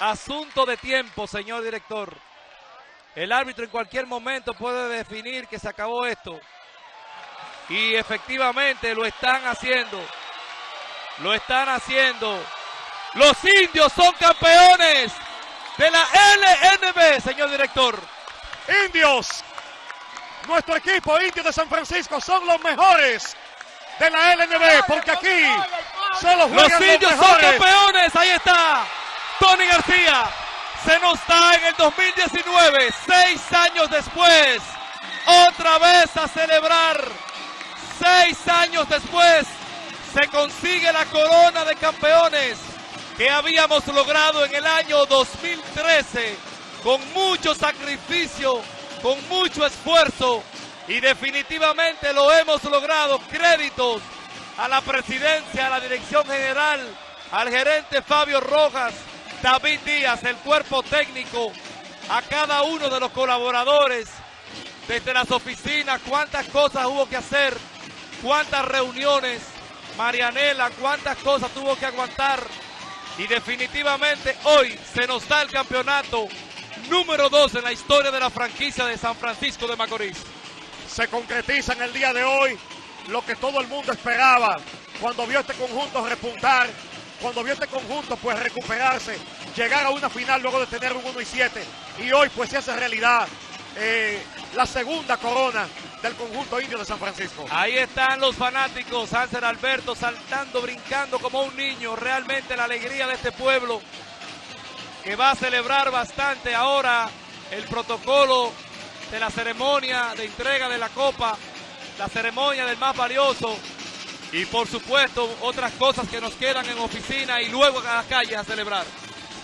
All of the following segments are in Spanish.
asunto de tiempo, señor director. El árbitro en cualquier momento puede definir que se acabó esto. Y efectivamente lo están haciendo. Lo están haciendo. Los indios son campeones de la LNB, señor director. Indios, nuestro equipo Indios de San Francisco son los mejores de la LNB, porque aquí solo Los juegan indios los son mejores. campeones, ahí está. Tony García se nos da en el 2019, seis años después, otra vez a celebrar. Seis años después se consigue la corona de campeones que habíamos logrado en el año 2013 con mucho sacrificio, con mucho esfuerzo y definitivamente lo hemos logrado. Créditos a la presidencia, a la dirección general, al gerente Fabio Rojas, David Díaz, el cuerpo técnico, a cada uno de los colaboradores, desde las oficinas, cuántas cosas hubo que hacer, cuántas reuniones, Marianela, cuántas cosas tuvo que aguantar. Y definitivamente hoy se nos da el campeonato número 2 en la historia de la franquicia de San Francisco de Macorís. Se concretiza en el día de hoy lo que todo el mundo esperaba cuando vio este conjunto repuntar, cuando vio este conjunto pues recuperarse, llegar a una final luego de tener un 1 y 7 y hoy pues se hace realidad eh, la segunda corona del conjunto indio de San Francisco. Ahí están los fanáticos, Hansel Alberto saltando, brincando como un niño. Realmente la alegría de este pueblo que va a celebrar bastante ahora el protocolo de la ceremonia de entrega de la copa, la ceremonia del más valioso y por supuesto otras cosas que nos quedan en oficina y luego a las calles a celebrar.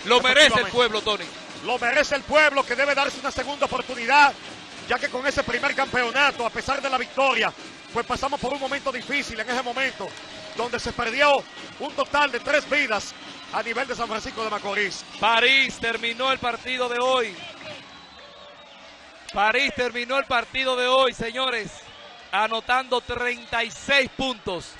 Lo merece el pueblo, Tony. Lo merece el pueblo que debe darse una segunda oportunidad, ya que con ese primer campeonato, a pesar de la victoria, pues pasamos por un momento difícil en ese momento, donde se perdió un total de tres vidas a nivel de San Francisco de Macorís. París terminó el partido de hoy. París terminó el partido de hoy, señores, anotando 36 puntos.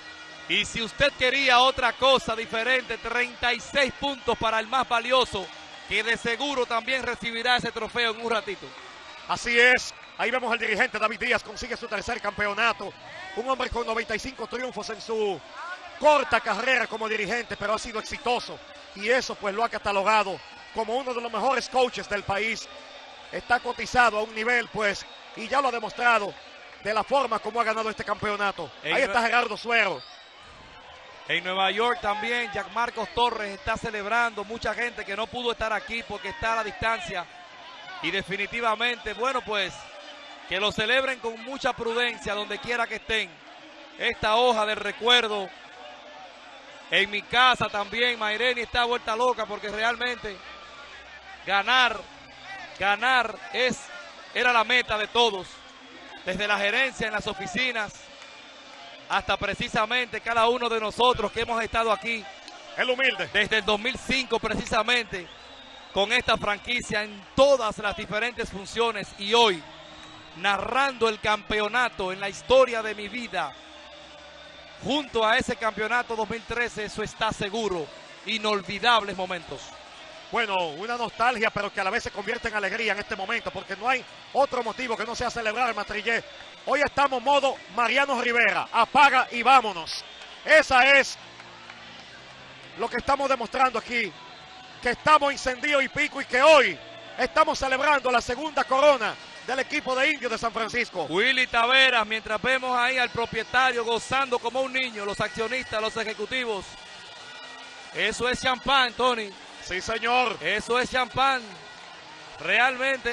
Y si usted quería otra cosa diferente, 36 puntos para el más valioso, que de seguro también recibirá ese trofeo en un ratito. Así es, ahí vemos al dirigente David Díaz, consigue su tercer campeonato. Un hombre con 95 triunfos en su corta carrera como dirigente, pero ha sido exitoso. Y eso pues lo ha catalogado como uno de los mejores coaches del país. Está cotizado a un nivel pues, y ya lo ha demostrado de la forma como ha ganado este campeonato. En Ahí está Gerardo Suero. En Nueva York también, Jack Marcos Torres está celebrando. Mucha gente que no pudo estar aquí porque está a la distancia. Y definitivamente, bueno, pues que lo celebren con mucha prudencia donde quiera que estén. Esta hoja del recuerdo. En mi casa también, Maireni está vuelta loca porque realmente ganar, ganar es, era la meta de todos. Desde la gerencia en las oficinas hasta precisamente cada uno de nosotros que hemos estado aquí. El humilde. desde el 2005 precisamente con esta franquicia en todas las diferentes funciones y hoy narrando el campeonato en la historia de mi vida. Junto a ese campeonato 2013 eso está seguro. Inolvidables momentos Bueno, una nostalgia, pero que a la vez se convierte en alegría en este momento, porque no hay otro motivo que no sea celebrar el Matrillé. Hoy estamos modo Mariano Rivera, apaga y vámonos. Esa es lo que estamos demostrando aquí, que estamos incendido y pico y que hoy estamos celebrando la segunda corona del equipo de indios de San Francisco. Willy Taveras mientras vemos ahí al propietario gozando como un niño los accionistas los ejecutivos eso es champán Tony Sí, señor. Eso es champán. Realmente